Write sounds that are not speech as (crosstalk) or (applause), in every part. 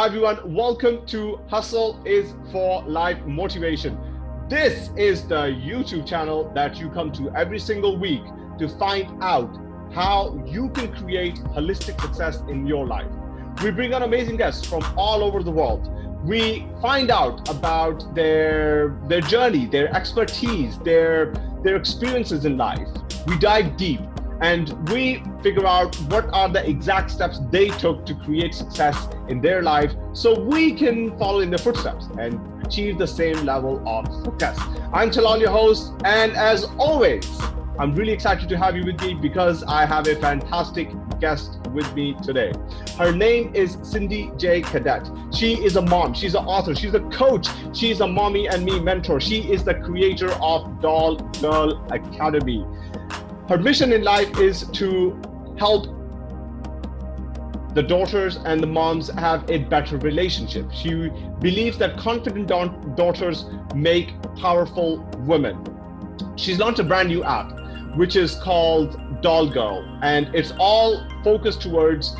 Hi everyone, welcome to Hustle is for Life Motivation. This is the YouTube channel that you come to every single week to find out how you can create holistic success in your life. We bring on amazing guests from all over the world. We find out about their their journey, their expertise, their their experiences in life. We dive deep and we figure out what are the exact steps they took to create success in their life so we can follow in their footsteps and achieve the same level of success. I'm Talal, your host, and as always, I'm really excited to have you with me because I have a fantastic guest with me today. Her name is Cindy J. Cadet. She is a mom, she's an author, she's a coach, she's a mommy and me mentor. She is the creator of Doll Girl Academy her mission in life is to help the daughters and the moms have a better relationship. She believes that confident daughters make powerful women. She's launched a brand new app, which is called Doll Girl, and it's all focused towards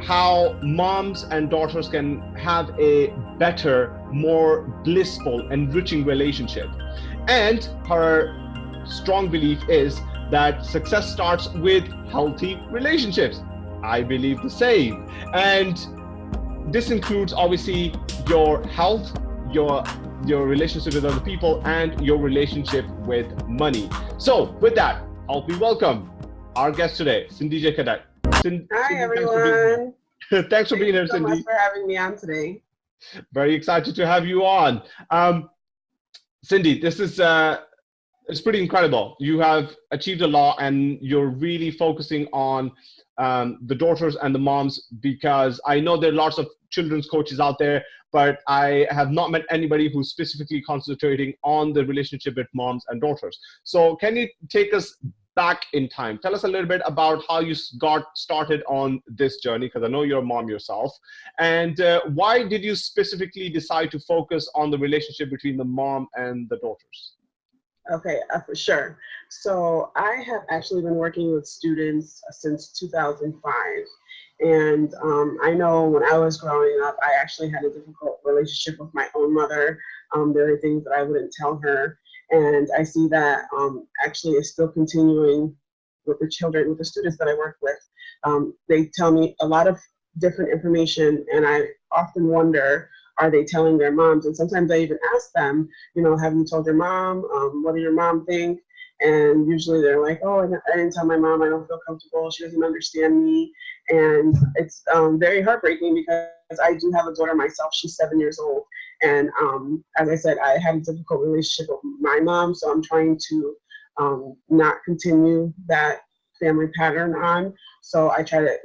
how moms and daughters can have a better, more blissful, enriching relationship. And her strong belief is that success starts with healthy relationships. I believe the same. And this includes obviously your health, your your relationship with other people, and your relationship with money. So with that, I'll be welcome our guest today, Cindy J. Cadet. Cindy, Hi everyone. Thanks for being, (laughs) thanks for being here, so Cindy. Much for having me on today. Very excited to have you on. Um, Cindy, this is uh, it's pretty incredible. You have achieved a lot and you're really focusing on um, the daughters and the moms because I know there are lots of children's coaches out there, but I have not met anybody who's specifically concentrating on the relationship with moms and daughters. So can you take us back in time? Tell us a little bit about how you got started on this journey, because I know you're a mom yourself. And uh, why did you specifically decide to focus on the relationship between the mom and the daughters? Okay, uh, for sure. So I have actually been working with students since 2005. And um, I know when I was growing up, I actually had a difficult relationship with my own mother. Um, there are things that I wouldn't tell her. And I see that um, actually is still continuing with the children, with the students that I work with. Um, they tell me a lot of different information and I often wonder are they telling their moms? And sometimes I even ask them, you know, have you told your mom? Um, what do your mom think? And usually they're like, oh, I didn't tell my mom. I don't feel comfortable. She doesn't understand me. And it's um, very heartbreaking because I do have a daughter myself. She's seven years old. And um, as I said, I had a difficult relationship with my mom. So I'm trying to um, not continue that family pattern on. So I try to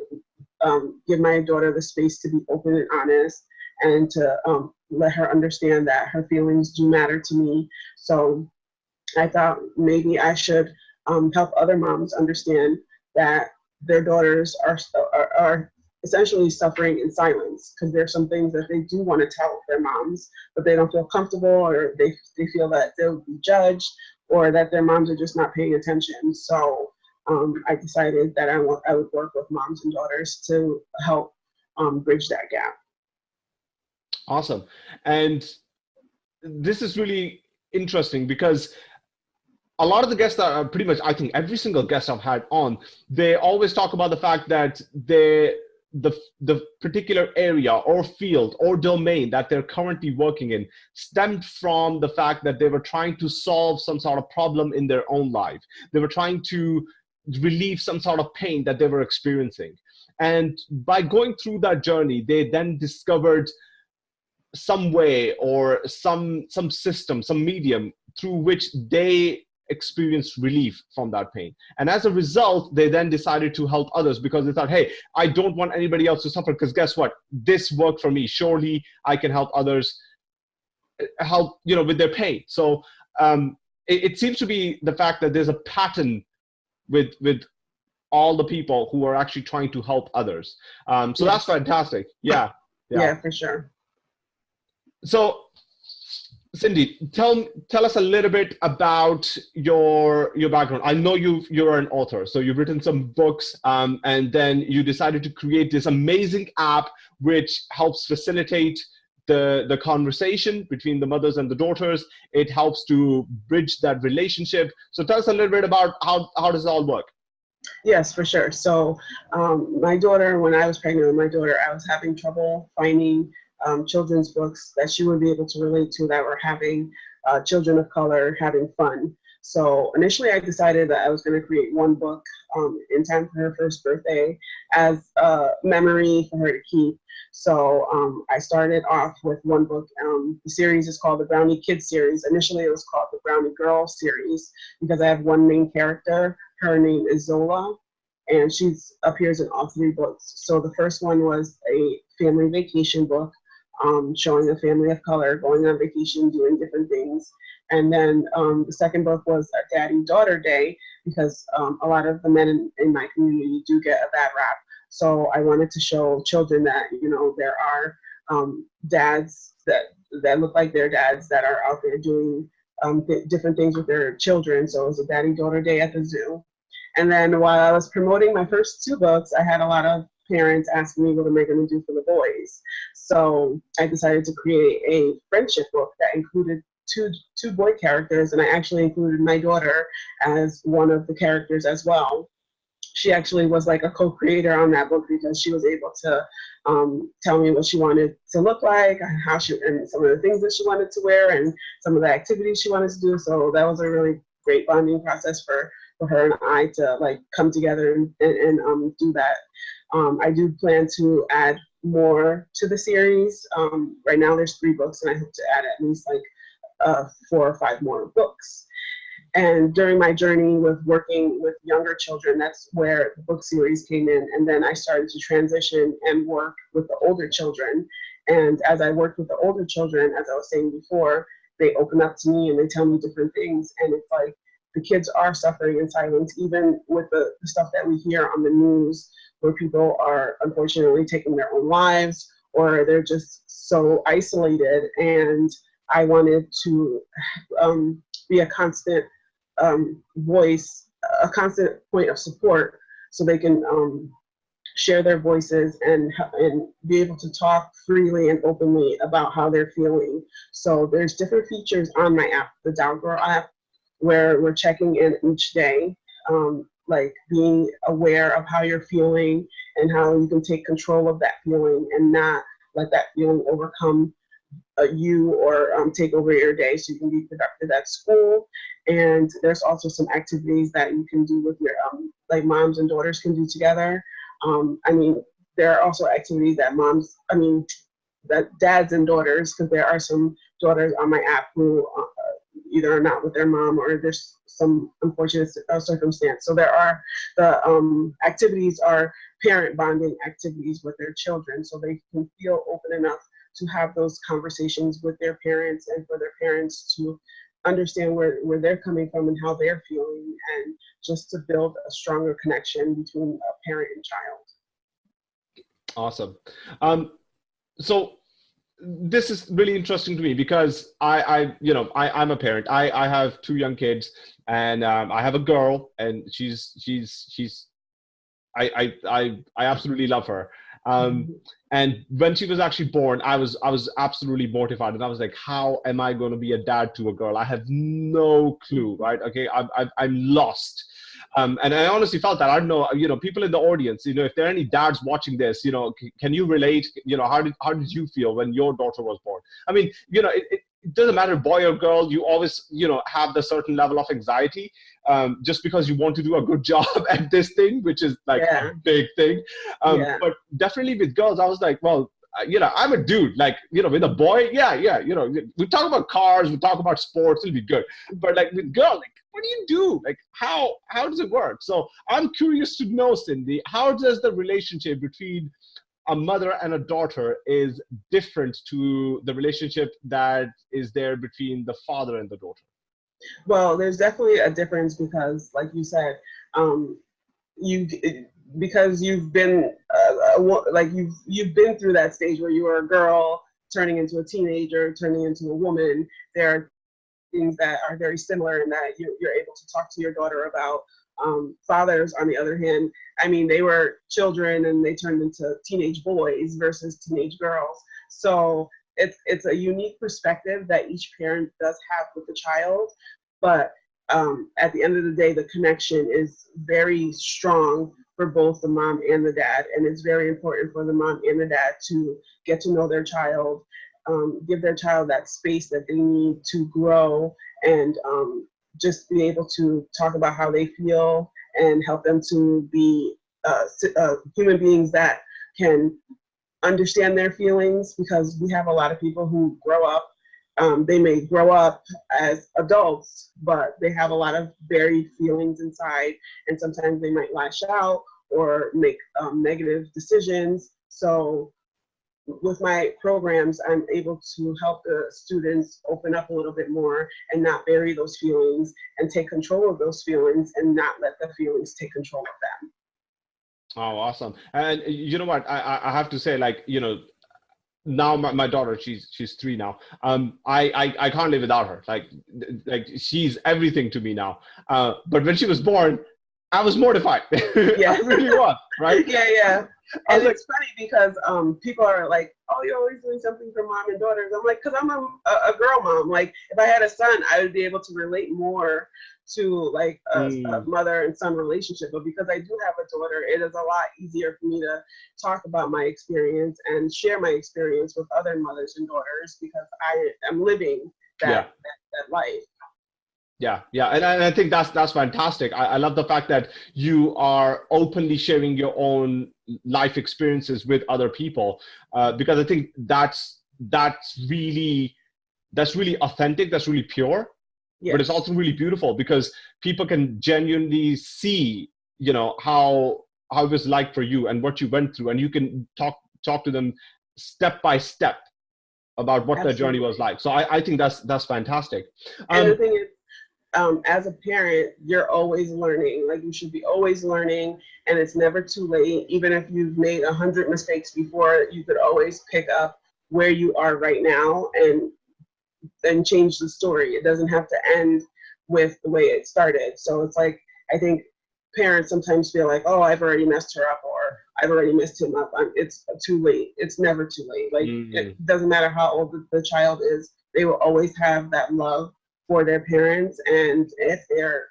um, give my daughter the space to be open and honest and to um, let her understand that her feelings do matter to me. So I thought maybe I should um, help other moms understand that their daughters are, are, are essentially suffering in silence because there's some things that they do want to tell their moms, but they don't feel comfortable or they, they feel that they'll be judged or that their moms are just not paying attention. So um, I decided that I, I would work with moms and daughters to help um, bridge that gap. Awesome. And this is really interesting because a lot of the guests that are pretty much, I think every single guest I've had on, they always talk about the fact that they, the, the particular area or field or domain that they're currently working in stemmed from the fact that they were trying to solve some sort of problem in their own life. They were trying to relieve some sort of pain that they were experiencing. And by going through that journey, they then discovered some way or some some system some medium through which they experience relief from that pain. And as a result they then decided to help others because they thought hey i don't want anybody else to suffer because guess what? This worked for me. Surely i can help others uh, help you know with their pain. So um, it, it seems to be the fact that there's a pattern with with all the people who are actually trying to help others. Um, so yes. that's fantastic. Yeah, yeah yeah. for sure so Cindy, tell tell us a little bit about your your background. I know you you're an author, so you've written some books, um, and then you decided to create this amazing app which helps facilitate the the conversation between the mothers and the daughters. It helps to bridge that relationship. So tell us a little bit about how how does it all work. Yes, for sure. So um, my daughter, when I was pregnant with my daughter, I was having trouble finding um, children's books that she would be able to relate to that were having uh, children of color having fun. So initially I decided that I was going to create one book um, in time for her first birthday as a memory for her to keep. So um, I started off with one book. Um, the series is called the Brownie Kids series. Initially it was called the Brownie Girl series because I have one main character. Her name is Zola and she appears in all three books. So the first one was a family vacation book um, showing a family of color going on vacation, doing different things. And then um, the second book was a daddy-daughter day because um, a lot of the men in, in, my community do get a bad rap. So I wanted to show children that, you know, there are um, dads that, that look like their dads that are out there doing um, th different things with their children. So it was a daddy-daughter day at the zoo. And then while I was promoting my first two books, I had a lot of parents asking me what am I going to do for the boys. So I decided to create a friendship book that included two two boy characters, and I actually included my daughter as one of the characters as well. She actually was like a co-creator on that book because she was able to um, tell me what she wanted to look like, how she, and some of the things that she wanted to wear, and some of the activities she wanted to do. So that was a really great bonding process for for her and I to like come together and, and, and um, do that. Um, I do plan to add more to the series. Um, right now there's three books and I hope to add at least like uh, four or five more books. And during my journey with working with younger children, that's where the book series came in. And then I started to transition and work with the older children. And as I worked with the older children, as I was saying before, they open up to me and they tell me different things. And it's like the kids are suffering in silence, even with the, the stuff that we hear on the news where people are unfortunately taking their own lives or they're just so isolated. And I wanted to um, be a constant um, voice, a constant point of support so they can um, share their voices and, and be able to talk freely and openly about how they're feeling. So there's different features on my app, the Doll Girl app, where we're checking in each day. Um, like being aware of how you're feeling and how you can take control of that feeling and not let that feeling overcome uh, you or um, take over your day so you can be productive at school. And there's also some activities that you can do with your, um, like moms and daughters can do together. Um, I mean, there are also activities that moms, I mean, that dads and daughters, because there are some daughters on my app who uh, either are not with their mom or there's some unfortunate uh, circumstance. So there are the um, activities are parent bonding activities with their children so they can feel open enough to have those conversations with their parents and for their parents to understand where, where they're coming from and how they're feeling and just to build a stronger connection between a parent and child. Awesome. Um, so this is really interesting to me because I, I you know, I, I'm a parent. I, I have two young kids, and um, I have a girl, and she's she's she's, I I I, I absolutely love her. Um, and when she was actually born, I was I was absolutely mortified, and I was like, how am I going to be a dad to a girl? I have no clue, right? Okay, I'm I'm, I'm lost. Um, and I honestly felt that I don't know, you know, people in the audience, you know, if there are any dads watching this, you know, can you relate? You know, how did how did you feel when your daughter was born? I mean, you know, it, it, it doesn't matter boy or girl. You always, you know, have the certain level of anxiety um, just because you want to do a good (laughs) job at this thing, which is like yeah. a big thing. Um, yeah. But definitely with girls, I was like, well, uh, you know, I'm a dude. Like, you know, with a boy, yeah, yeah, you know, we talk about cars, we talk about sports, it'll be good. But like with girls, like, what do you do? Like, how how does it work? So I'm curious to know, Cindy, how does the relationship between a mother and a daughter is different to the relationship that is there between the father and the daughter? Well, there's definitely a difference because, like you said, um, you because you've been uh, uh like you've you've been through that stage where you were a girl turning into a teenager, turning into a woman. There are things that are very similar in that you, are able to talk to your daughter about. Um, fathers, on the other hand, I mean, they were children and they turned into teenage boys versus teenage girls. So it's it's a unique perspective that each parent does have with the child, but um, at the end of the day, the connection is very strong for both the mom and the dad, and it's very important for the mom and the dad to get to know their child um, give their child that space that they need to grow and um, just be able to talk about how they feel and help them to be uh, uh, human beings that can understand their feelings because we have a lot of people who grow up um, they may grow up as adults but they have a lot of buried feelings inside and sometimes they might lash out or make um, negative decisions. So with my programs, I'm able to help the students open up a little bit more and not bury those feelings and take control of those feelings and not let the feelings take control of them. Oh, awesome. And you know what, I, I have to say like, you know, now my, my daughter, she's, she's three now. Um, I, I, I can't live without her. Like, like she's everything to me now. Uh, but when she was born, I was mortified. (laughs) Yeah. I really was, right? (laughs) Yeah, yeah. And it's funny because um, people are like, "Oh, you're always doing something for mom and daughters." I'm like, "Cause I'm a, a girl mom. Like, if I had a son, I would be able to relate more to like a, mm. a, mother and son relationship. But because I do have a daughter, it is a lot easier for me to talk about my experience and share my experience with other mothers and daughters because I am living that, yeah. that, that life. Yeah, yeah, and, and I think that's that's fantastic. I, I love the fact that you are openly sharing your own life experiences with other people, uh, because I think that's that's really that's really authentic. That's really pure, yes. but it's also really beautiful because people can genuinely see, you know, how how it was like for you and what you went through, and you can talk talk to them step by step about what Absolutely. their journey was like. So I, I think that's that's fantastic. Um, and the thing is, um, as a parent, you're always learning. Like you should be always learning, and it's never too late. Even if you've made a hundred mistakes before, you could always pick up where you are right now and then change the story. It doesn't have to end with the way it started. So it's like I think parents sometimes feel like, oh, I've already messed her up, or I've already messed him up. I'm, it's too late. It's never too late. Like mm-hmm. it doesn't matter how old the, the child is. They will always have that love for their parents and if they're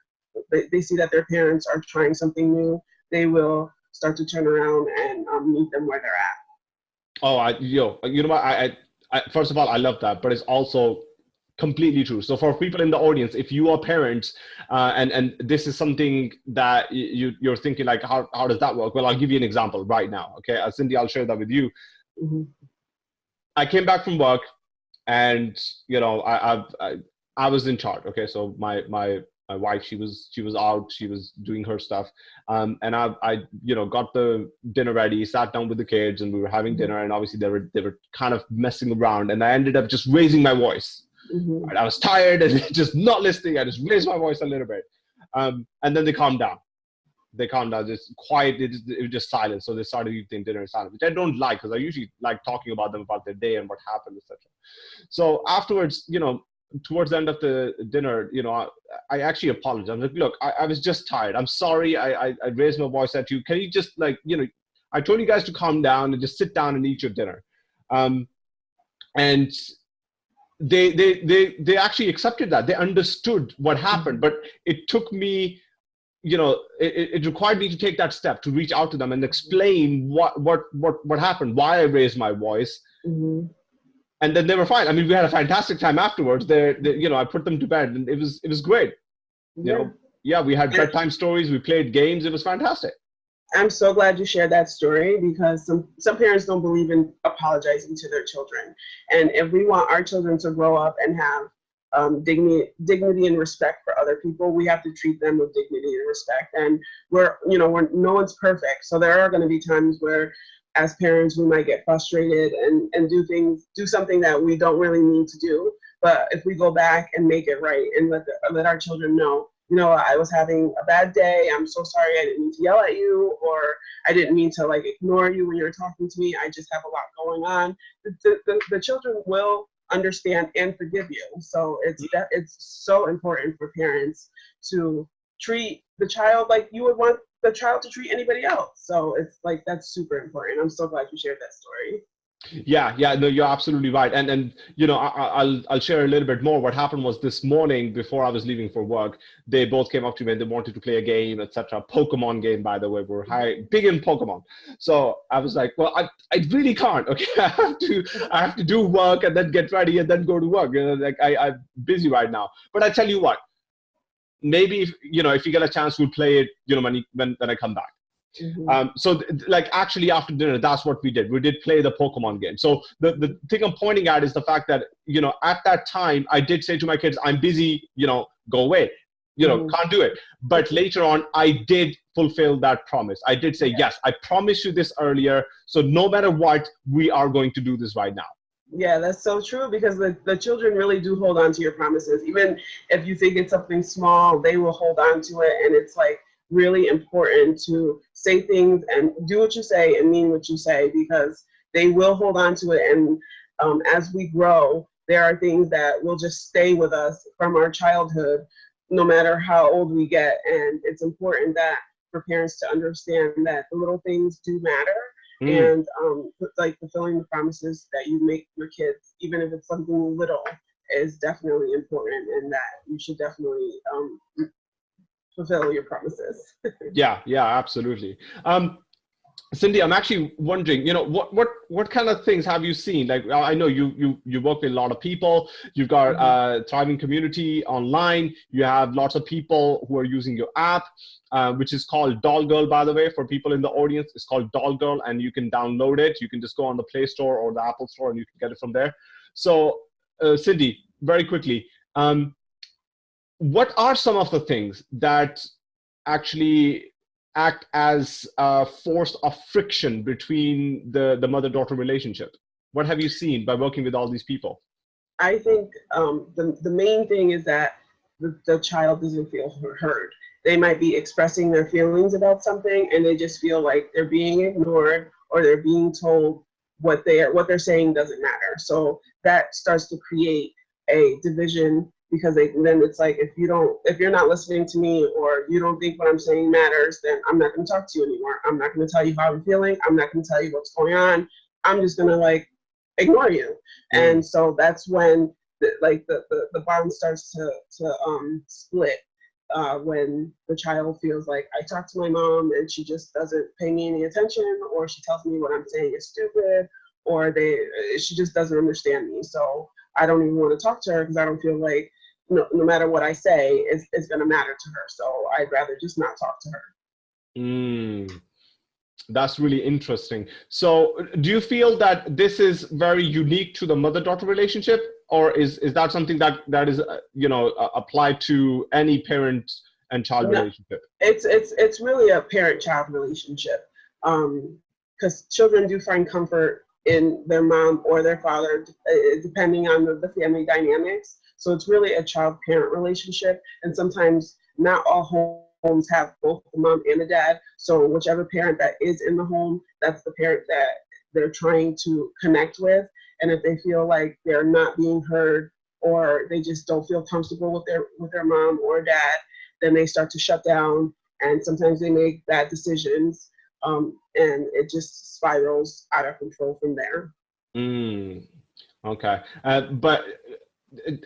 they, they see that their parents are trying something new they will start to turn around and um, meet them where they're at. Oh i yo you know what? I, I, I first of all i love that but it's also completely true. So for people in the audience if you are parents uh, and and this is something that you you're thinking like how, how does that work? Well i'll give you an example right now okay? Uh, cindy i'll share that with you. Mm-hmm. i came back from work and you know I, I've I, I was in charge. Okay, so my my my wife she was she was out she was doing her stuff. Um, and I, I you know got the dinner ready sat down with the kids and we were having dinner and obviously they were they were kind of messing around and i ended up just raising my voice. Mm-hmm. right? i was tired and (laughs) just not listening. I just raised my voice a little bit. Um, and then they calmed down. They calmed down. Just quiet. It, it was just silent so they started eating dinner in silence which i don't like because i usually like talking about them about their day and what happened etc so afterwards you know towards the end of the dinner, you know, I, I actually apologized. I'm like, look, I, I, was just tired. I'm sorry. I, I, I, raised my voice at you. Can you just like, you know, I told you guys to calm down and just sit down and eat your dinner. Um, and they, they, they, they actually accepted that. They understood what happened, but it took me, you know, it, it required me to take that step to reach out to them and explain what, what, what, what happened, why I raised my voice. Mm-hmm and then they were fine. I mean, we had a fantastic time afterwards. They, you know, I put them to bed, and it was it was great. You yeah. know, yeah, we had bedtime stories. We played games. It was fantastic. I'm so glad you shared that story because some some parents don't believe in apologizing to their children, and if we want our children to grow up and have um, dignity, dignity and respect for other people, we have to treat them with dignity and respect. And we're, you know, we're no one's perfect, so there are going to be times where as parents, we might get frustrated and, and do things, do something that we don't really need to do. But if we go back and make it right and let, the, let our children know you know, I was having a bad day. I'm so sorry. I didn't mean to yell at you, or I didn't mean to like ignore you when you were talking to me. I just have a lot going on. The, the, the children will understand and forgive you. So it's mm-hmm. that it's so important for parents to treat the child like you would want the child to treat anybody else. So it's like that's super important. I'm so glad you shared that story. Yeah, yeah, no, you're absolutely right. And and you know, I, will I'll share a little bit more. What happened was this morning before I was leaving for work, they both came up to me and they wanted to play a game, etc. Pokemon game, by the way. We're high, big in Pokemon. So I was like, well, I, I really can't. Okay, (laughs) I have to I have to do work and then get ready and then go to work. You know, like I, I'm busy right now. But I tell you what, maybe if, you know if you get a chance, we'll play it. You know, when when when I come back. Mm-hmm. Um, so th- like actually after dinner, that's what we did. We did play the Pokemon game. So the, the thing I'm pointing at is the fact that, you know, at that time I did say to my kids, I'm busy, you know, go away. You know, mm-hmm. can't do it. But later on, I did fulfill that promise. I did say, yeah. yes, I promised you this earlier. So no matter what, we are going to do this right now. Yeah, that's so true because the, the children really do hold on to your promises. Even if you think it's something small, they will hold on to it. And it's like, really important to say things and do what you say and mean what you say because they will hold on to it. And um, as we grow, there are things that will just stay with us from our childhood, no matter how old we get. And it's important that for parents to understand that the little things do matter. Mm. And um, like fulfilling the promises that you make your kids, even if it's something little, is definitely important, and that you should definitely um, fulfill your promises. (laughs) yeah, yeah, absolutely. Um, Cindy, I'm actually wondering, you know, what what what kind of things have you seen? Like, I know you you you work with a lot of people. You've got mm-hmm. a thriving community online. You have lots of people who are using your app, uh, which is called Doll Girl, by the way. For people in the audience, it's called Doll Girl, and you can download it. You can just go on the Play Store or the Apple Store, and you can get it from there. So, uh, Cindy, very quickly, um, what are some of the things that actually act as a force of friction between the, the mother-daughter relationship? What have you seen by working with all these people? I think um, the, the main thing is that the, the child doesn't feel heard. They might be expressing their feelings about something and they just feel like they're being ignored or they're being told what they are, what they're saying doesn't matter. So that starts to create a division because they, then it's like if you don't if you're not listening to me or you don't think what i'm saying matters then i'm not going to talk to you anymore i'm not going to tell you how i'm feeling i'm not going to tell you what's going on i'm just going to like ignore you mm-hmm. and so that's when the, like the, the, the bond starts to to um split uh, when the child feels like I talk to my mom and she just doesn't pay me any attention, or she tells me what I'm saying is stupid, or they she just doesn't understand me. So I don't even want to talk to her because I don't feel like no, no matter what I say, is, is going to matter to her. So I'd rather just not talk to her. Mm, that's really interesting. So do you feel that this is very unique to the mother-daughter relationship? Or is, is that something that, that is, uh, you know, uh, applied to any parent and child no, relationship? It's, it's, it's really a parent-child relationship. Because um, children do find comfort in their mom or their father, uh, depending on the, the family dynamics. So it's really a child parent relationship. And sometimes not all homes have both the mom and the dad. So whichever parent that is in the home, that's the parent that they're trying to connect with. And if they feel like they're not being heard or they just don't feel comfortable with their with their mom or dad, then they start to shut down and sometimes they make bad decisions um, and it just spirals out of control from there. Mm, okay, uh, but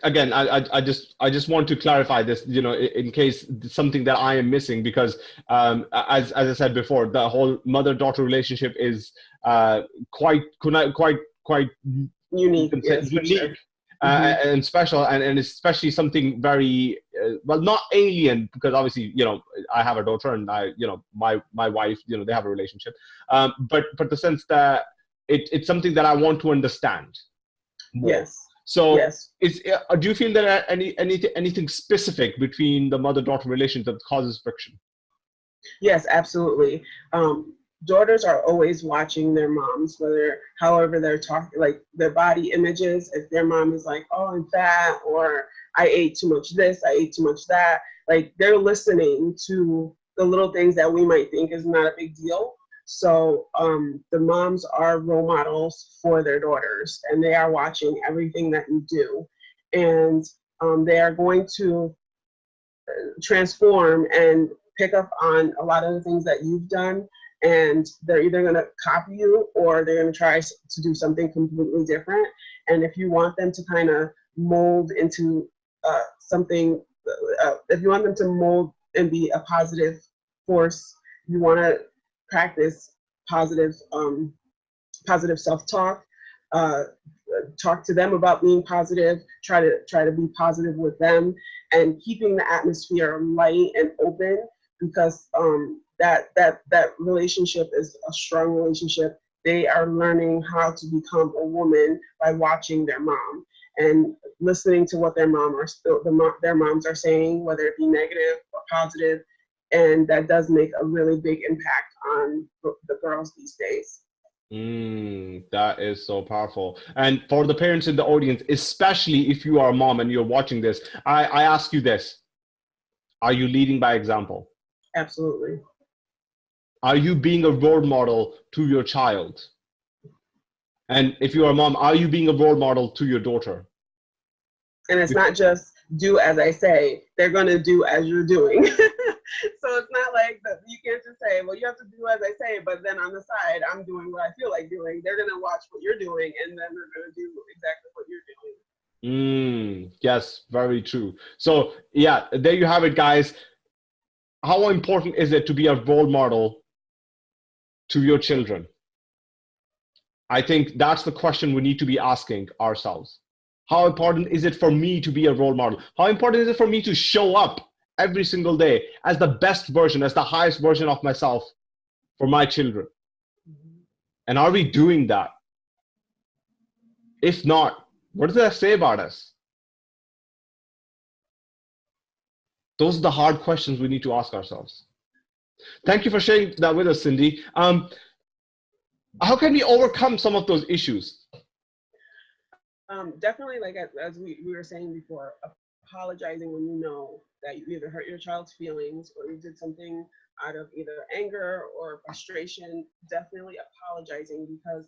again I, I just i just want to clarify this you know in case something that i am missing because um, as, as i said before the whole mother daughter relationship is uh, quite quite quite unique yes, unique sure. uh, mm-hmm. and special and, and especially something very uh, well not alien because obviously you know i have a daughter and i you know my my wife you know they have a relationship um, but but the sense that it, it's something that i want to understand more. yes so, yes. is uh, do you feel there any anything anything specific between the mother-daughter relationship that causes friction? Yes, absolutely. Um, daughters are always watching their moms, whether however they're talking, like their body images. If their mom is like, "Oh, I'm fat," or "I ate too much this," "I ate too much that," like they're listening to the little things that we might think is not a big deal. So um, the moms are role models for their daughters, and they are watching everything that you do, and um, they are going to uh, transform and pick up on a lot of the things that you've done and they're either going to copy you or they're going to try to do something completely different. And if you want them to kind of mold into uh, something uh, if you want them to mold and be a positive force you want to practice positive um, positive self-talk uh, talk to them about being positive try to try to be positive with them and keeping the atmosphere light and open because um, that that that relationship is a strong relationship. They are learning how to become a woman by watching their mom and listening to what their mom are their moms are saying, whether it be negative or positive, and that does make a really big impact on the girls these days. Mm, that is so powerful. And for the parents in the audience, especially if you are a mom and you're watching this, I, I ask you this. Are you leading by example? Absolutely. Are you being a role model to your child? And if you're a mom, are you being a role model to your daughter? And it's not just do as I say, they're going to do as you're doing. (laughs) so it's not like that you can't just say, well, you have to do as I say, but then on the side, I'm doing what I feel like doing. They're going to watch what you're doing and then they're going to do exactly what you're doing. Mm, yes, very true. So yeah, there you have it, guys how important is it to be a role model to your children? I think that's the question we need to be asking ourselves. How important is it for me to be a role model? How important is it for me to show up every single day as the best version, as the highest version of myself for my children? And are we doing that? If not, what does that say about us? Those are the hard questions we need to ask ourselves. Thank you for sharing that with us, Cindy. Um, how can we overcome some of those issues? Um, definitely, like as we, we were saying before, apologizing when you know that you either hurt your child's feelings or you did something out of either anger or frustration, definitely apologizing because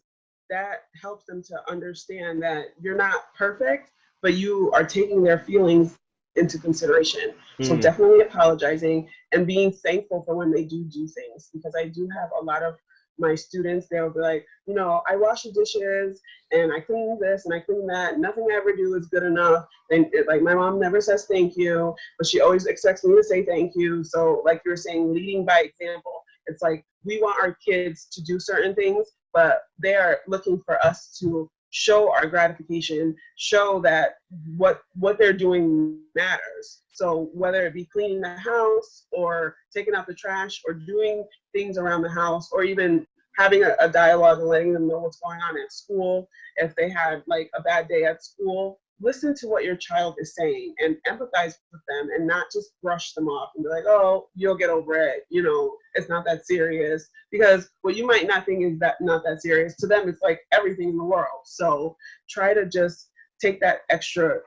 that helps them to understand that you're not perfect, but you are taking their feelings into consideration. Mm. So hmm. definitely apologizing and being thankful for when they do do things because I do have a lot of my students, they'll be like, you know, I wash the dishes and I clean this and I clean that. Nothing I ever do is good enough. And it, like my mom never says thank you, but she always expects me to say thank you. So like you're saying, leading by example. It's like we want our kids to do certain things, but they are looking for us to show our gratification, show that mm-hmm. what what they're doing matters. So whether it be cleaning the house or taking out the trash or doing things around the house or even having a, a dialogue and letting them know what's going on at school, if they had like a bad day at school, listen to what your child is saying and empathize with them and not just brush them off and be like, oh, you'll get over it. You know, it's not that serious. Because what you might not think is that not that serious, to them, it's like everything in the world. So try to just take that extra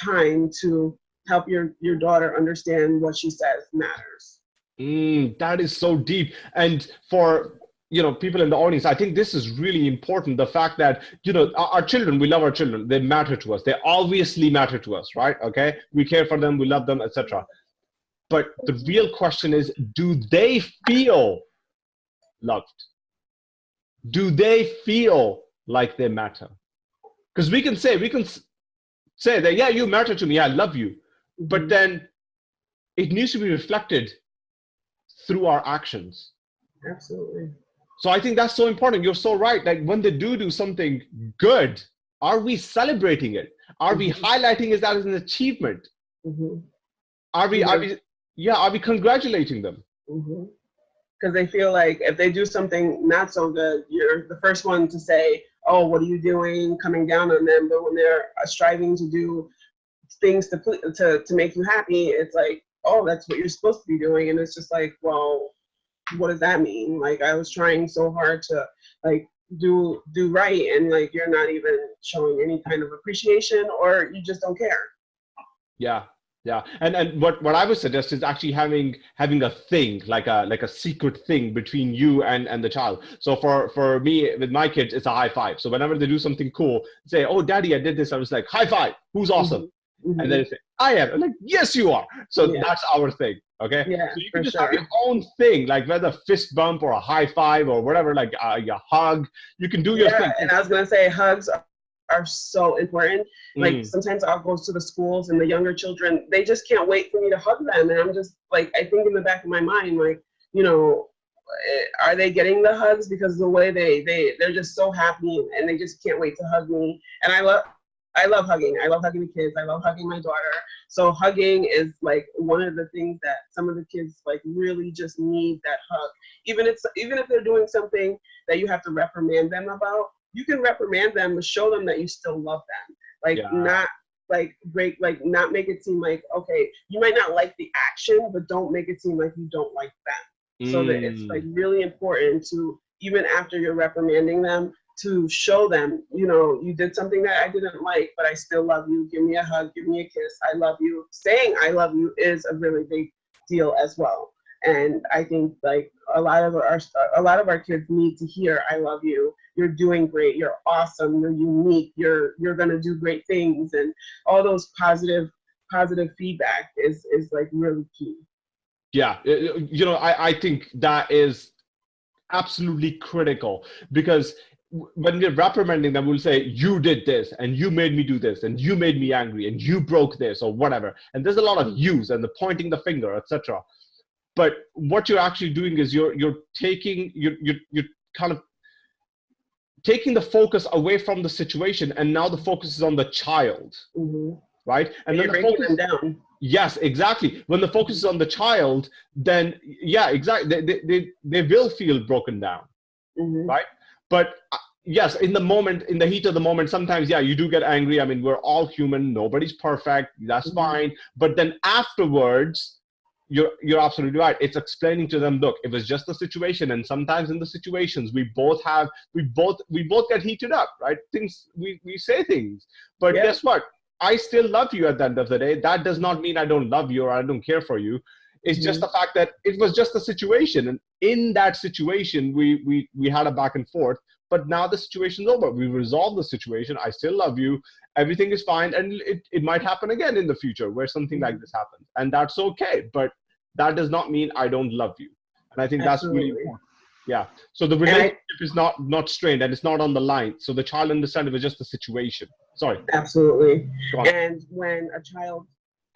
time to help your, your daughter understand what she says matters. Mm, that is so deep. And for you know people in the audience i think this is really important the fact that you know our, our, children we love our children. They matter to us. They obviously matter to us right? Okay? We care for them we love them etc but the real question is do they feel loved? Do they feel like they matter? Because we can say we can say that yeah you matter to me. I love you. But mm-hmm. then it needs to be reflected through our actions. Absolutely so I think that's so important. You're so right. Like when they do do something good, are we celebrating it? Are mm-hmm. we highlighting it as an achievement? Mm-hmm. Are we? Are we? Yeah. Are we congratulating them? Because mm-hmm. they feel like if they do something not so good, you're the first one to say, "Oh, what are you doing?" Coming down on them. But when they're striving to do things to to to make you happy, it's like, "Oh, that's what you're supposed to be doing," and it's just like, well what does that mean? Like I was trying so hard to like do do right and like you're not even showing any kind of appreciation or you just don't care. Yeah, yeah. And and what what i would suggest is actually having having a thing like a like a secret thing between you and and the child. So for for me with my kids it's a high five. So whenever they do something cool say oh daddy i did this i was like high five! Who's mm-hmm. awesome mm-hmm. and then they say i am I'm like yes you are so yeah. that's our thing okay yeah, so you can just sure. have your own thing like whether fist bump or a high five or whatever like uh, a hug you can do your yeah, thing and i was gonna say hugs are so important. Like mm. sometimes I'll go to the schools and the younger children, they just can't wait for me to hug them. And I'm just like, I think in the back of my mind, like, you know, eh, are they getting the hugs because the way they they they're just so happy and they just can't wait to hug me. And I love I love hugging. I love hugging the kids. I love hugging my daughter. So hugging is like one of the things that some of the kids like really just need that hug. Even if even if they're doing something that you have to reprimand them about, you can reprimand them but show them that you still love them like yeah. not like break like not make it seem like okay you might not like the action but don't make it seem like you don't like them mm. so that it's like mm. really important to even after you're reprimanding them to show them you know you did something that i didn't like but i still love you. Give me a hug. Give me a kiss. I love you. Saying i love you is a really big deal as well. And i think like a lot of our a lot of our kids need to hear i love you. You're doing great. You're awesome. You're unique. You're you're going to do great things. And all those positive positive feedback is is like really key. Yeah. You know i i think that is absolutely critical because when we're reprimanding them, we'll say, You did this, and you made me do this, and you made me angry, and you broke this, or whatever. And there's a lot of use and the pointing the finger, etc but what you're actually doing is you're you're taking you're you're, you're kind of taking the focus away from the situation and now the focus is on the child. Mm-hmm. right? And, and then the focus, them down. Yes exactly. When the focus is on the child then yeah exactly they, they, they, they will feel broken down. Mm-hmm. right but uh, yes in the moment in the heat of the moment sometimes yeah you do get angry. I mean we're all human. Nobody's perfect. That's mm-hmm. fine. But then afterwards you're you're absolutely right. It's explaining to them look it was just a situation and sometimes in the situations we both have we both we both get heated up right? Things we we say things. But yeah. guess what? I still love you at the end of the day. That does not mean i don't love you or i don't care for you it's mm-hmm. just the fact that it was just a situation. And in that situation we we we had a back and forth but now the situation's over. We resolved the situation. I still love you. Everything is fine. And it, it might happen again in the future where something like mm-hmm. this happens. And that's okay. But that does not mean i don't love you. And i think Absolutely. that's really important. Yeah. So the relationship I, is not not strained and it's not on the line. So the child understands it was just a situation. Sorry. Absolutely. And when a child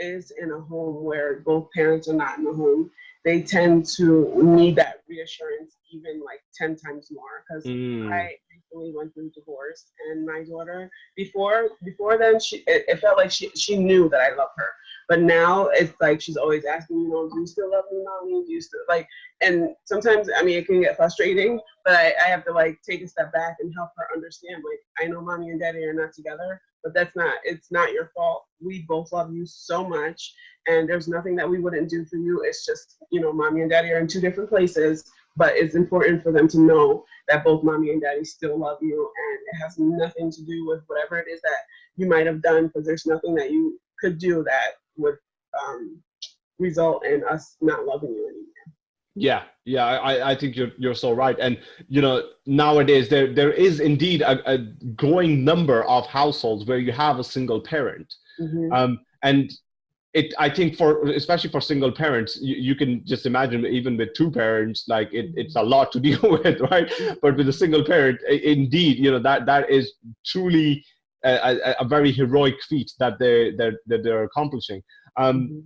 is in a home where both parents are not in the home they tend to need that reassurance even like 10 times more because mm. i recently went through divorce and my daughter before before then she it, it, felt like she she knew that I love her. But now it's like she's always asking, you know, do you still love me, mommy? Do you still like and sometimes I mean it can get frustrating, but I, I have to like take a step back and help her understand, like, I know mommy and daddy are not together, but that's not it's not your fault. We both love you so much and there's nothing that we wouldn't do for you. It's just, you know, mommy and daddy are in two different places but it's important for them to know that both mommy and daddy still love you and it has nothing to do with whatever it is that you might have done because there's nothing that you could do that would um, result in us not loving you anymore yeah yeah i i think you're you're so right. And you know nowadays there there is indeed a, a growing number of households where you have a single parent. Mm-hmm. um and it i think for especially for single parents you, you, can just imagine even with two parents like it, it's a lot to (laughs) deal with right? But with a single parent indeed you know that that is truly a, a, a very heroic feat that they that, that they're accomplishing. Um, mm-hmm.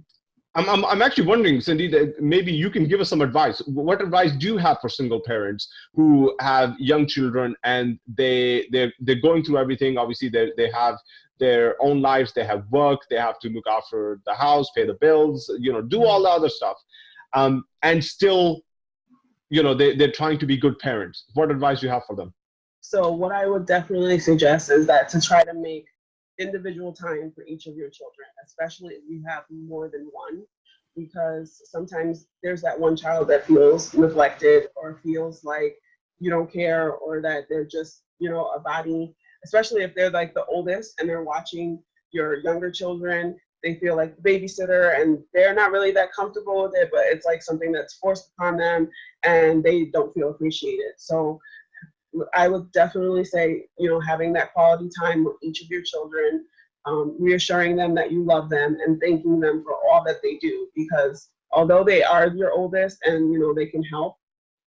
I'm, I'm, I'm actually wondering, Cindy, that maybe you can give us some advice. What advice do you have for single parents who have young children and they they're, they're going through everything? Obviously, they they have their own lives. They have work. They have to look after the house pay the bills you know do all the other stuff. Um, and still you know they, they're trying to be good parents. What advice do you have for them? So what i would definitely suggest is that to try to make individual time for each of your children especially if you have more than one because sometimes there's that one child that feels neglected or feels like you don't care or that they're just you know a body especially if they're like the oldest and they're watching your younger children, they feel like the babysitter and they're not really that comfortable with it, but it's like something that's forced upon them and they don't feel appreciated. So I would definitely say, you know, having that quality time with each of your children, um, reassuring them that you love them and thanking them for all that they do because although they are your oldest and you know they can help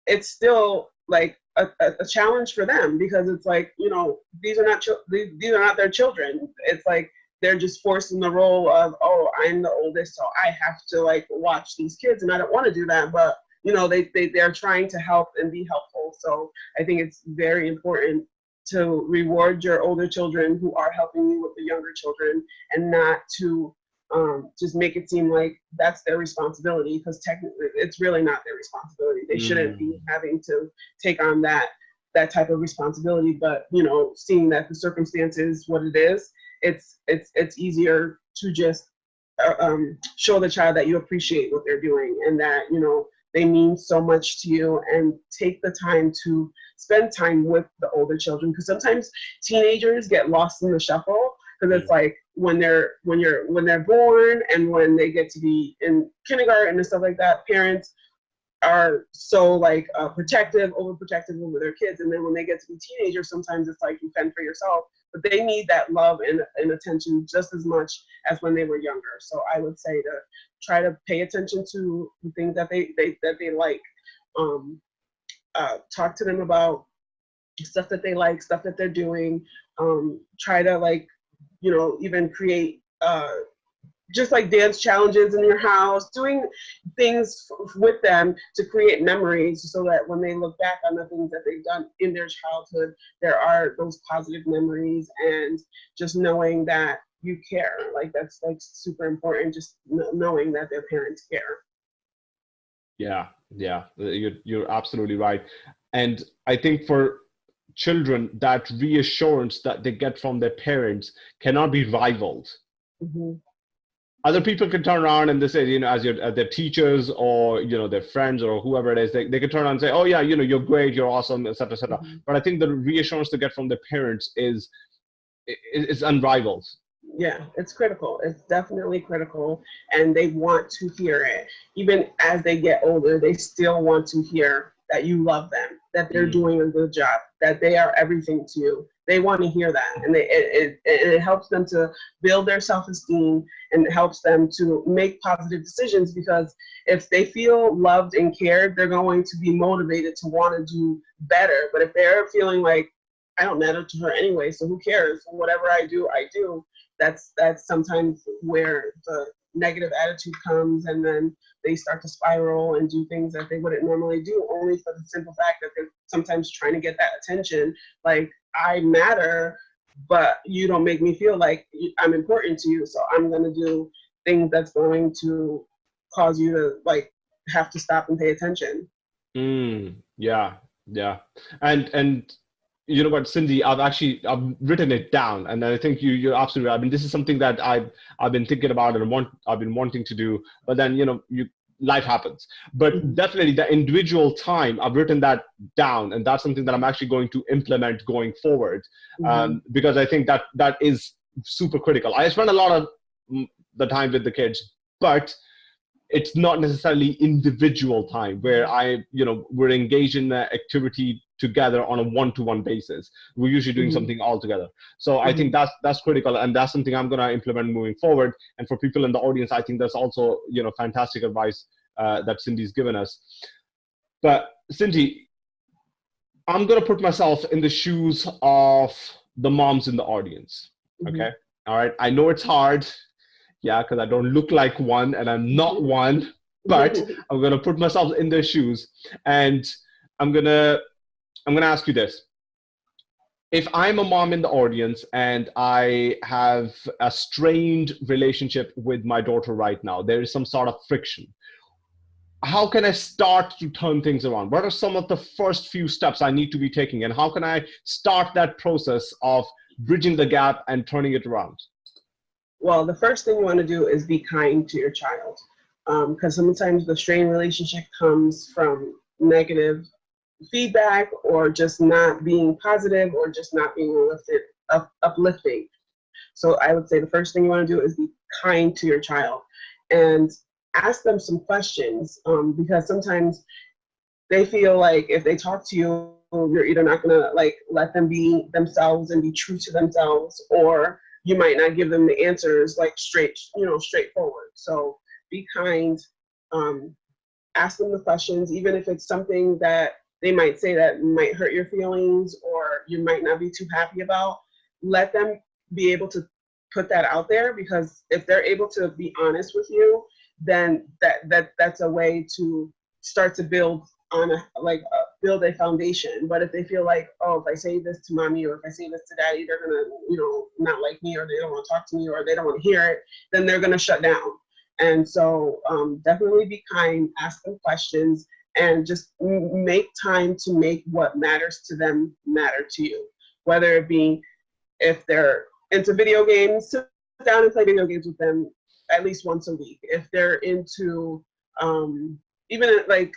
it's still like a, a, challenge for them because it's like you know these are not these, are not their children. It's like they're just forced in the role of oh i'm the oldest so i have to like watch these kids and i don't want to do that but you know they, they they're trying to help and be helpful so i think it's very important to reward your older children who are helping you with the younger children and not to um, just make it seem like that's their responsibility because technically it's really not their responsibility. They mm. shouldn't be mm. having to take on that that type of responsibility. But you know, seeing that the circumstance is what it is, it's it's it's easier to just uh, um, show the child that you appreciate what they're doing and that you know they mean so much to you and take the time to spend time with the older children because sometimes teenagers get lost in the shuffle because it's like when they're when you're when they're born and when they get to be in kindergarten and stuff like that parents are so like uh, protective overprotective over their kids and then when they get to be teenagers sometimes it's like you fend for yourself but they need that love and, and attention just as much as when they were younger. So i would say to try to pay attention to the things that they, they that they like. Um, uh, talk to them about stuff that they like stuff that they're doing. Um, try to like you know, even create uh, just like dance challenges in your house, doing things with them to create memories so that when they look back on the things that they've done in their childhood, there are those positive memories and just knowing that you care. Like that's like super important, just knowing that their parents care. Yeah, yeah, you're, you're absolutely right. And I think for children that reassurance that they get from their parents cannot be rivaled mm-hmm. other people can turn around and they say you know as your as their teachers or you know their friends or whoever it is they, they can turn around and say oh yeah you know you're great you're awesome etc etc mm-hmm. but i think the reassurance to get from their parents is is unrivaled yeah it's critical it's definitely critical and they want to hear it even as they get older they still want to hear that you love them, that they're mm. doing a good job, that they are everything to you. They want to hear that, and they, it, it, it helps them to build their self-esteem and it helps them to make positive decisions because if they feel loved and cared, they're going to be motivated to want to do better. But if they're feeling like I don't matter to her anyway, so who cares? Whatever I do, I do. That's that's sometimes where the negative attitude comes and then they start to spiral and do things that they wouldn't normally do only for the simple fact that they're sometimes trying to get that attention. Like i matter but you don't make me feel like i'm important to you so i'm going to do things that's going to cause you to like have to stop and pay attention. Mm, yeah yeah. And and you know what, Cindy, I've actually I've written it down, and I think you you're absolutely right. I mean, this is something that I've I've been thinking about and want I've been wanting to do, but then you know you life happens. But mm-hmm. definitely the individual time, I've written that down, and that's something that I'm actually going to implement going forward, mm-hmm. um, because I think that that is super critical. I spend a lot of the time with the kids, but it's not necessarily individual time where I, you know, we're engaged in the activity together on a one-to-one basis. We're usually doing mm-hmm. something all together. So mm-hmm. I think mm-hmm. that's that's critical, and that's something I'm going to implement moving forward. And for people in the audience, I think that's also you know fantastic advice uh, that Cindy's given us. But Cindy, I'm going to put myself in the shoes of the moms in the audience. Mm-hmm. Okay, all right. I know it's hard yeah, because I don't look like one and I'm not one, but (laughs) I'm gonna put myself in their shoes and I'm gonna I'm gonna ask you this. If I'm a mom in the audience and I have a strained relationship with my daughter right now, there is some sort of friction. How can I start to turn things around? What are some of the first few steps I need to be taking? And how can I start that process of bridging the gap and turning it around? Well, the first thing you want to do is be kind to your child because um, sometimes the strained relationship comes from negative feedback or just not being positive or just not being uplifted, up, uplifting. So I would say the first thing you want to do is be kind to your child and ask them some questions um, because sometimes they feel like if they talk to you, you're either not gonna like let them be themselves and be true to themselves, or you might not give them the answers like straight, you know, straightforward. So be kind, um, ask them the questions, even if it's something that they might say that might hurt your feelings or you might not be too happy about. Let them be able to put that out there because if they're able to be honest with you, then that that that's a way to start to build on a like uh, build a foundation. But if they feel like, oh, if I say this to mommy or if I say this to daddy, they're gonna, you know, not like me or they don't want to talk to me or they don't want to hear it, then they're gonna shut down. And so um, definitely be kind, ask them questions, and just make time to make what matters to them matter to you. Whether it be if they're into video games, sit down and play video games with them at least once a week. If they're into um, even like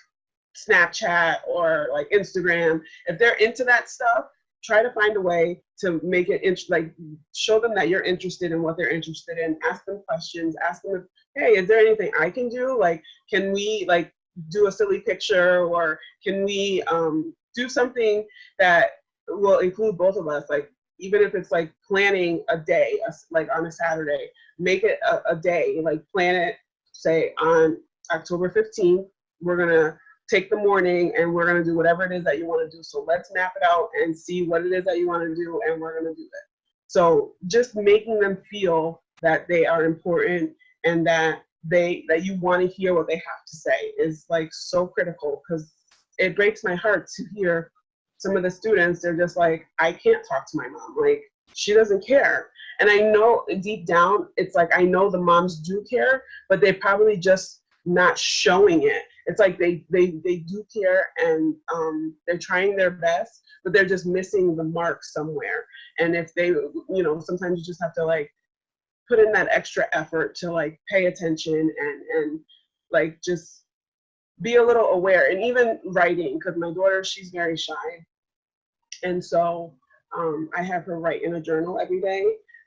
Snapchat or like Instagram, if they're into that stuff, try to find a way to make it int- like show them that you're interested in what they're interested in. Ask them questions. Ask them, hey, is there anything I can do? Like, can we like do a silly picture or can we um, do something that will include both of us? Like, even if it's like planning a day, like on a Saturday, make it a, a day. Like, plan it. Say on October 15th, we're gonna take the morning and we're to do whatever it is that you want to do. So let's map it out and see what it is that you want to do and we're to do it. So just making them feel that they are important and that they that you want to hear what they have to say is like so critical because it breaks my heart to hear some of the students they're just like I can't talk to my mom. Like she doesn't care. And I know deep down it's like I know the moms do care but they probably just not showing it. It's like they they they do care and um, they're trying their best but they're just missing the mark somewhere. And if they you know sometimes you just have to like put in that extra effort to like pay attention and and like just be a little aware. And even writing because my daughter she's very shy. And so um, i have her write in a journal every day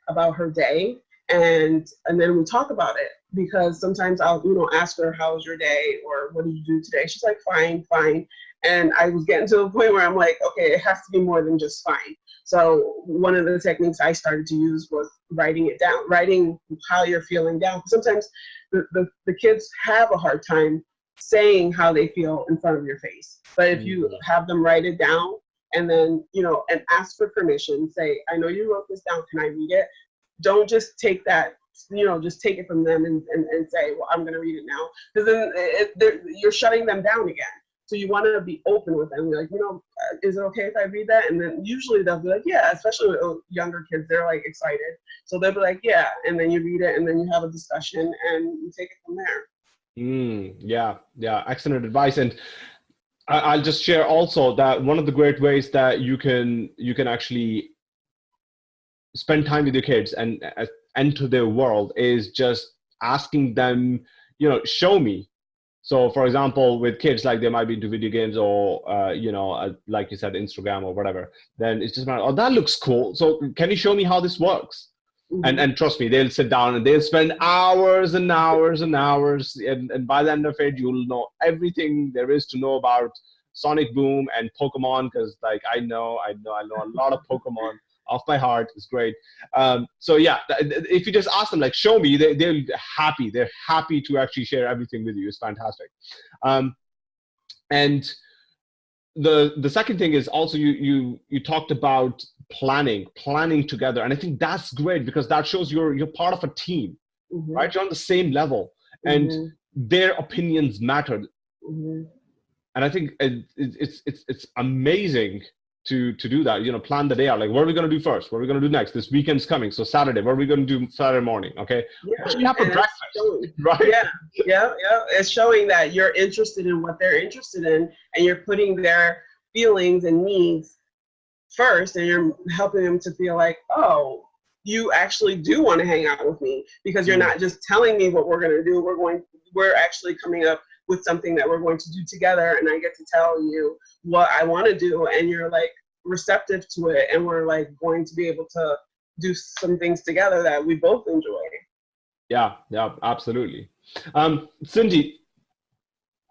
about her day. And and then we talk about it because sometimes I'll you know ask her how was your day? Or what did you do today? She's like fine fine. And I was getting to a point where I'm like okay it has to be more than just fine so one of the techniques I started to use was writing it down writing how you're feeling down. Sometimes the, the, the kids have a hard time saying how they feel in front of your face. But if you mm-hmm. have them write it down and then you know and ask for permission say i know you wrote this down. Can i read it? Don't just take that you know just take it from them and, and, and say well i'm going to read it now. Because then it, you're shutting them down again so you want to be open with them You're like you know uh, is it okay if i read that? And then usually they'll be like yeah especially with younger kids they're like excited. So they'll be like yeah and then you read it and then you have a discussion and you take it from there. Mm, yeah yeah excellent advice. And I'll just share also that one of the great ways that you can you can actually spend time with your kids and uh, enter their world is just asking them, you know, show me. So, for example, with kids, like they might be into video games or, uh, you know, uh, like you said, Instagram or whatever. Then it's just about, oh, that looks cool. So, can you show me how this works? Mm-hmm. And and trust me, they'll sit down and they'll spend hours and hours and hours. And, and by the end of it, you'll know everything there is to know about Sonic Boom and Pokemon because, like, I know, I know, I know a lot of Pokemon off by heart is great. Um, so yeah if you just ask them like show me they, they're happy. They're happy to actually share everything with you. It's fantastic. Um, and the the second thing is also you you you talked about planning planning together. And i think that's great because that shows you're you're part of a team mm-hmm. right? You're on the same level. And mm-hmm. their opinions matter. Mm-hmm. and i think it, it's it's it's amazing to to do that you know plan the day out. Like what are we going to do first? What are we going to do next? This weekend's coming so saturday. What are we going to do saturday morning okay? Yeah. you have for breakfast showing, (laughs) right? Yeah yeah yeah. It's showing that you're interested in what they're interested in and you're putting their feelings and needs first and you're helping them to feel like oh you actually do want to hang out with me because you're mm-hmm. not just telling me what we're going to do we're going we're actually coming up with something that we're going to do together and I get to tell you what I want to do and you're like receptive to it and we're like going to be able to do some things together that we both enjoy. Yeah, yeah, absolutely. Um, Cindy,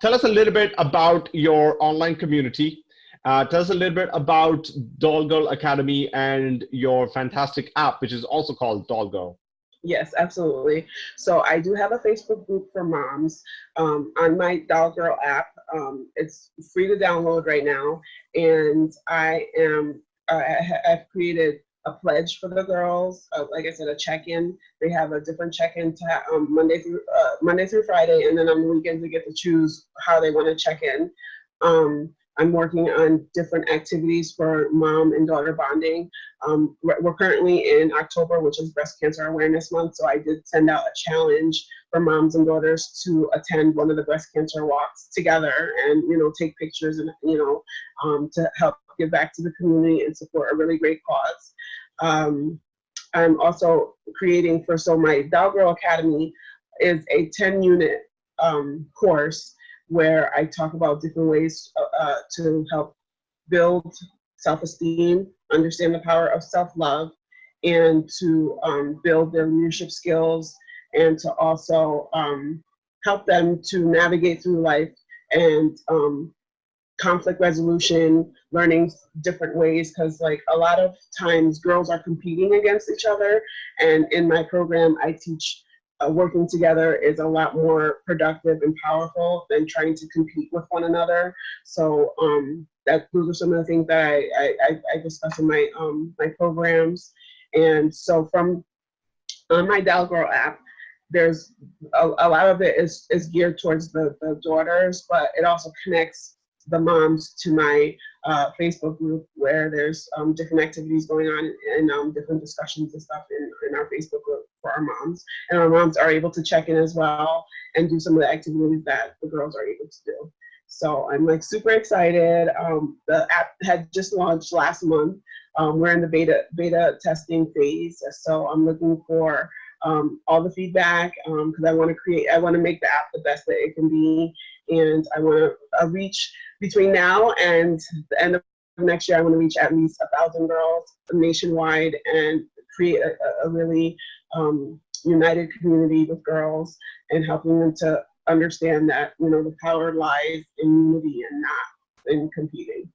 tell us a little bit about your online community. Uh, tell us a little bit about Doll Girl Academy and your fantastic app, which is also called Doll Girl. Yes, absolutely. So I do have a Facebook group for moms um, on my Doll Girl app. Um, it's free to download right now, and I am uh, I've created a pledge for the girls. Uh, like I said, a check-in. They have a different check-in um, Monday through uh, Monday through Friday, and then on the weekends they get to choose how they want to check in. Um, I'm working on different activities for mom and daughter bonding. Um, we're, currently in October, which is Breast Cancer Awareness Month, so I did send out a challenge for moms and daughters to attend one of the breast cancer walks together and you know take pictures and you know um, to help give back to the community and support a really great cause. Um, I'm also creating for so my Doll Girl Academy is a 10 unit um, course where I talk about different ways uh, uh, to help build self-esteem, understand the power of self-love, and to um, build their leadership skills, and to also um, help them to navigate through life and um, conflict resolution, learning different ways, because like a lot of times girls are competing against each other, and in my program I teach uh, working together is a lot more productive and powerful than trying to compete with one another. So um, that those are some of the things that I, I, I discuss in my um, my programs. And so from on my Doll Girl app, there's a, a lot of it is, is geared towards the, the daughters, but it also connects the moms to my uh, Facebook group where there's um, different activities going on and um, different discussions and stuff in, in our Facebook group for our moms. And our moms are able to check in as well and do some of the activities that the girls are able to do. So I'm like super excited. Um, the app had just launched last month. Um, we're in the beta beta testing phase. So I'm looking for um, all the feedback because um, I want to create, I want to make the app the best that it can be. And I want to uh, reach between now and the end of next year, I want to reach at least a thousand girls nationwide and create a, a really um, united community with girls and helping them to understand that you know the power lies in unity and not in competing.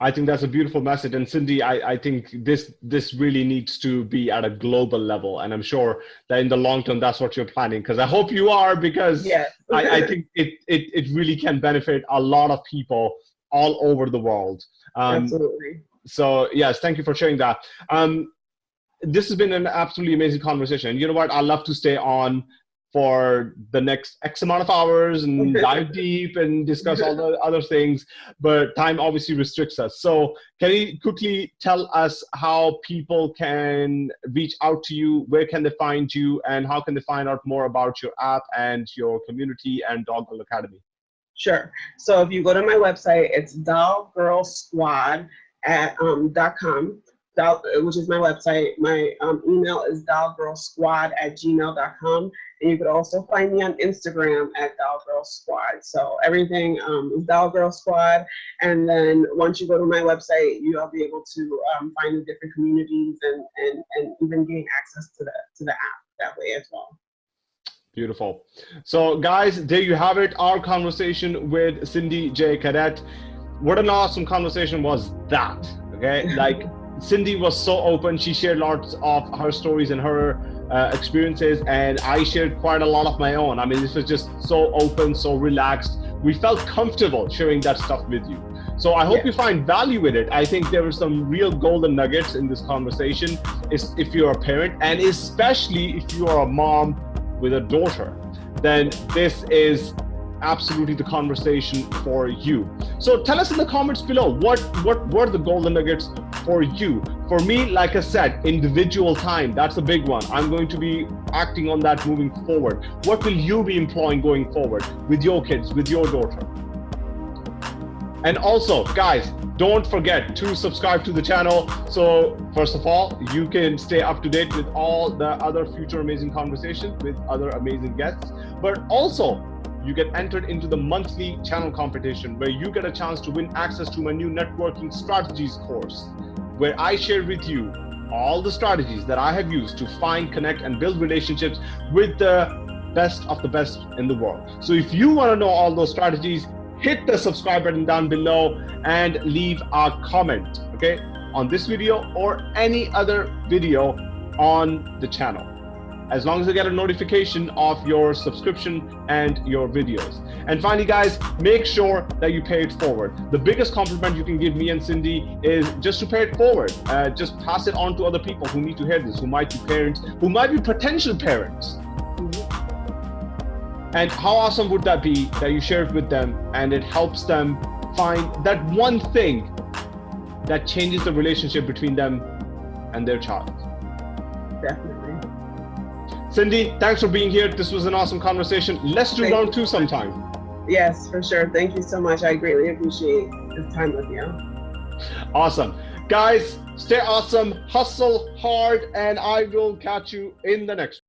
I think that's a beautiful message. And Cindy, I, I think this this really needs to be at a global level. And I'm sure that in the long term, that's what you're planning. Because I hope you are, because yes. I, I think it, it, it really can benefit a lot of people all over the world. Um, Absolutely. So yes, thank you for sharing that. Um, this has been an absolutely amazing conversation. You know what? I'd love to stay on for the next X amount of hours and dive deep and discuss all the (laughs) other things, but time obviously restricts us. So can you quickly tell us how people can reach out to you? Where can they find you? And how can they find out more about your app and your community and Doll Girl Academy? Sure. So if you go to my website, it's dollgirlsquad at um, .com doll, which is my website. My um, email is dollgirlsquad at gmail.com. And you could also find me on Instagram at dollgirlsquad. So everything um, is dollgirlsquad. And then once you go to my website, you'll be able to um, find the different communities and, and, and even gain access to the, to the app that way as well. Beautiful. So guys, there you have it. Our conversation with Cindy J. Cadet. What an awesome conversation was that. Okay. (laughs) Like Cindy was so open. She shared lots of her stories and her uh, experiences, and I shared quite a lot of my own. I mean, this was just so open, so relaxed. We felt comfortable sharing that stuff with you. So I hope yeah. you find value in it. I think there were some real golden nuggets in this conversation. Is if you're a parent, and especially if you are a mom with a daughter, then this is absolutely the conversation for you. So tell us in the comments below what what were the golden nuggets for you. For me, like I said, individual time, that's a big one. I'm going to be acting on that moving forward. What will you be employing going forward with your kids, with your daughter? And also, guys, don't forget to subscribe to the channel. So first of all, you can stay up to date with all the other future amazing conversations with other amazing guests. But also, you get entered into the monthly channel competition where you get a chance to win access to my new networking strategies course, where I share with you all the strategies that I have used to find, connect, and build relationships with the best of the best in the world. So if you want to know all those strategies, hit the subscribe button down below and leave a comment, okay, on this video or any other video on the channel as long as I get a notification of your subscription and your videos. And finally, guys, make sure that you pay it forward. The biggest compliment you can give me and Cindy is just to pay it forward. Uh, just pass it on to other people who need to hear this, who might be parents, who might be potential parents. And how awesome would that be that you share it with them and it helps them find that one thing that changes the relationship between them and their child. Definitely. Cindy, thanks for being here. This was an awesome conversation. Let's do Thank round two sometime. Yes, for sure. Thank you so much. I greatly appreciate this time with you. Awesome. Guys, stay awesome, hustle hard, and I will catch you in the next